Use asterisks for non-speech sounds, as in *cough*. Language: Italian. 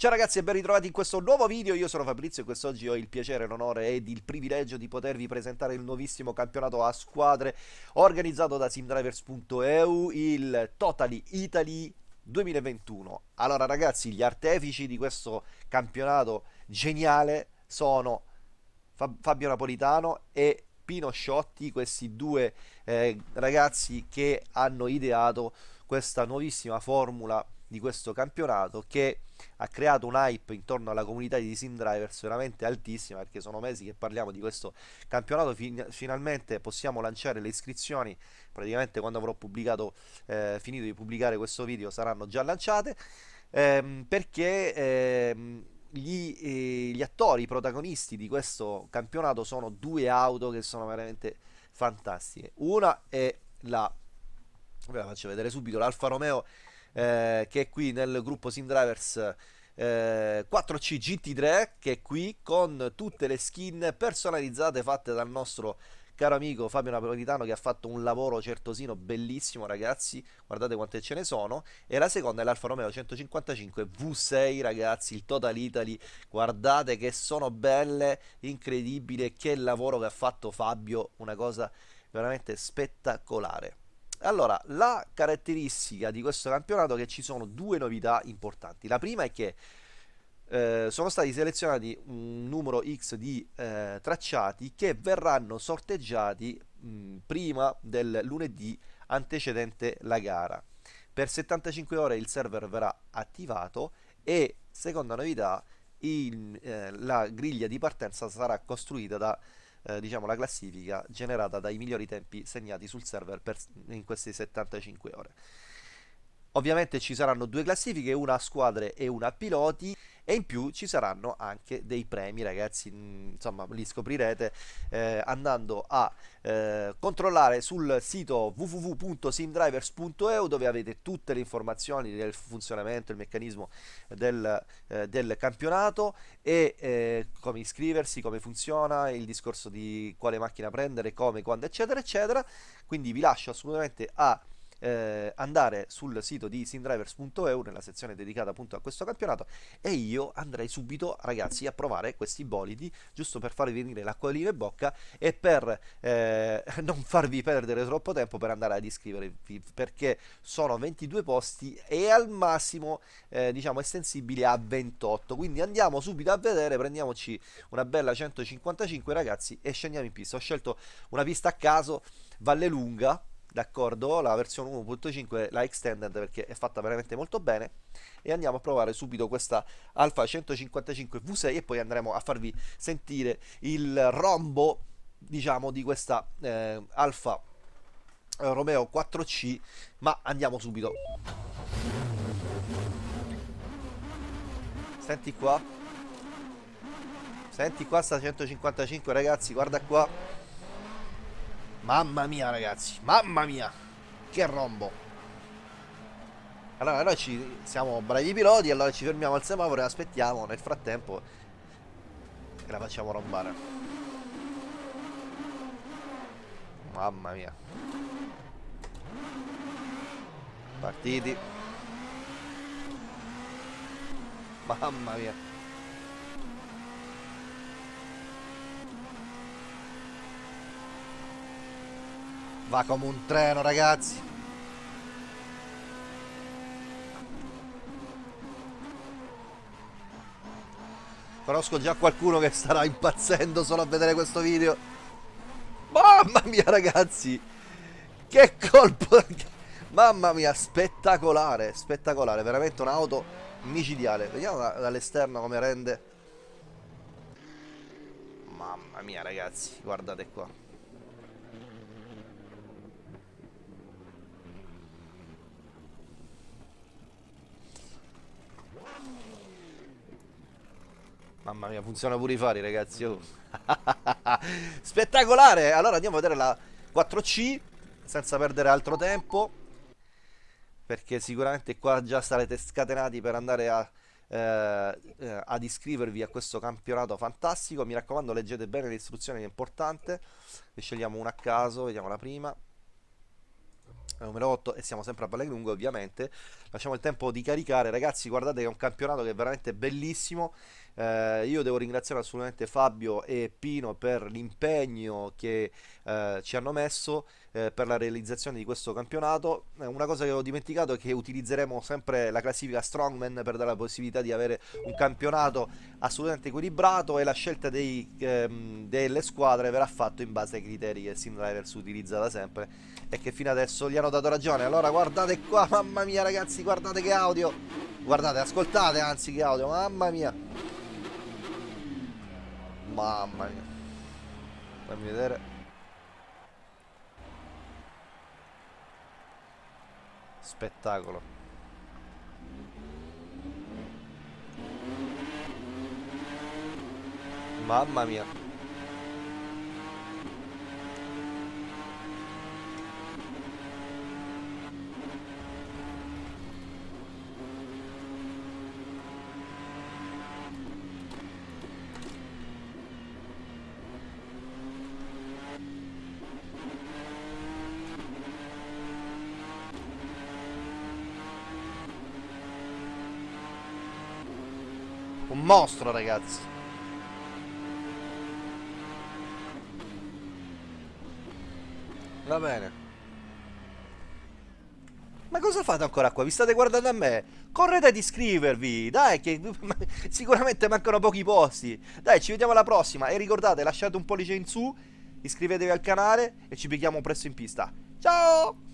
Ciao ragazzi e ben ritrovati in questo nuovo video, io sono Fabrizio e quest'oggi ho il piacere, l'onore ed il privilegio di potervi presentare il nuovissimo campionato a squadre organizzato da simdrivers.eu, il Totally Italy 2021. Allora ragazzi, gli artefici di questo campionato geniale sono Fabio Napolitano e Pino Sciotti, questi due eh, ragazzi che hanno ideato questa nuovissima formula di questo campionato che ha creato un hype intorno alla comunità di Sim Drivers veramente altissima perché sono mesi che parliamo di questo campionato. Fin finalmente possiamo lanciare le iscrizioni. Praticamente quando avrò pubblicato eh, finito di pubblicare questo video saranno già lanciate. Ehm, perché ehm, gli, eh, gli attori, i protagonisti di questo campionato sono due auto che sono veramente fantastiche. Una è la, ve la faccio vedere subito, l'Alfa Romeo eh, che è qui nel gruppo Sim Drivers eh, 4C GT3 che è qui con tutte le skin personalizzate fatte dal nostro caro amico Fabio Napolitano che ha fatto un lavoro certosino bellissimo ragazzi. Guardate quante ce ne sono. E la seconda è l'Alfa Romeo 155 V6 ragazzi il Total Italy. Guardate che sono belle incredibile che lavoro che ha fatto Fabio una cosa veramente spettacolare allora, la caratteristica di questo campionato è che ci sono due novità importanti. La prima è che eh, sono stati selezionati un numero X di eh, tracciati che verranno sorteggiati mh, prima del lunedì antecedente la gara. Per 75 ore il server verrà attivato e, seconda novità, il, eh, la griglia di partenza sarà costruita da eh, diciamo, la classifica generata dai migliori tempi segnati sul server per, in queste 75 ore. Ovviamente ci saranno due classifiche, una a squadre e una a piloti e in più ci saranno anche dei premi ragazzi, mm, insomma li scoprirete eh, andando a eh, controllare sul sito www.simdrivers.eu dove avete tutte le informazioni del funzionamento, il meccanismo del, eh, del campionato e eh, come iscriversi, come funziona, il discorso di quale macchina prendere, come, quando eccetera eccetera, quindi vi lascio assolutamente a eh, andare sul sito di sindrivers.eu nella sezione dedicata appunto a questo campionato e io andrei subito ragazzi a provare questi bolidi giusto per farvi venire l'acquolina in bocca e per eh, *laughs* non farvi perdere troppo tempo per andare ad iscrivervi perché sono 22 posti e al massimo eh, diciamo estensibili a 28 quindi andiamo subito a vedere prendiamoci una bella 155 ragazzi e scendiamo in pista. Ho scelto una pista a caso Valle Lunga d'accordo la versione 1.5 la extended perché è fatta veramente molto bene. E andiamo a provare subito questa Alfa 155 V6 e poi andremo a farvi sentire il rombo diciamo di questa eh, Alfa Romeo 4C ma andiamo subito. Senti qua. Senti qua sta 155 ragazzi guarda qua Mamma mia ragazzi, mamma mia Che rombo. Allora noi ci siamo bravi piloti Allora ci fermiamo al semaforo e aspettiamo Nel frattempo E la facciamo rombare. Mamma mia. Partiti. Mamma mia Va come un treno, ragazzi. Conosco già qualcuno che starà impazzendo solo a vedere questo video. Mamma mia, ragazzi. Che colpo. Mamma mia, spettacolare, spettacolare. Veramente un'auto micidiale. Vediamo dall'esterno come rende. Mamma mia, ragazzi. Guardate qua. Mamma mia, funziona pure i fari, ragazzi. Oh. *laughs* Spettacolare! Allora andiamo a vedere la 4C senza perdere altro tempo. Perché sicuramente qua già sarete scatenati per andare a, eh, eh, ad iscrivervi a questo campionato fantastico. Mi raccomando, leggete bene le istruzioni, è importante. Ne scegliamo una a caso, vediamo la prima. numero 8 e siamo sempre a lunghe ovviamente lasciamo il tempo di caricare ragazzi guardate che è un campionato che è veramente bellissimo eh, io devo ringraziare assolutamente Fabio e Pino per l'impegno che eh, ci hanno messo eh, per la realizzazione di questo campionato. Eh, una cosa che ho dimenticato è che utilizzeremo sempre la classifica Strongman per dare la possibilità di avere un campionato assolutamente equilibrato e la scelta dei, ehm, delle squadre verrà fatta in base ai criteri che SimDrivers utilizza da sempre e che fino adesso gli hanno dato ragione. Allora guardate qua, mamma mia ragazzi, guardate che audio. Guardate, ascoltate anzi che audio, mamma mia. Mamma mia. Fammi vedere. Spettacolo. Mamma mia. Un mostro, ragazzi. Va bene. Ma cosa fate ancora qua? Vi state guardando a me? Correte ad iscrivervi, dai, che *laughs* sicuramente mancano pochi posti. Dai, ci vediamo alla prossima. E ricordate, lasciate un pollice in su, iscrivetevi al canale e ci becchiamo presto in pista. Ciao!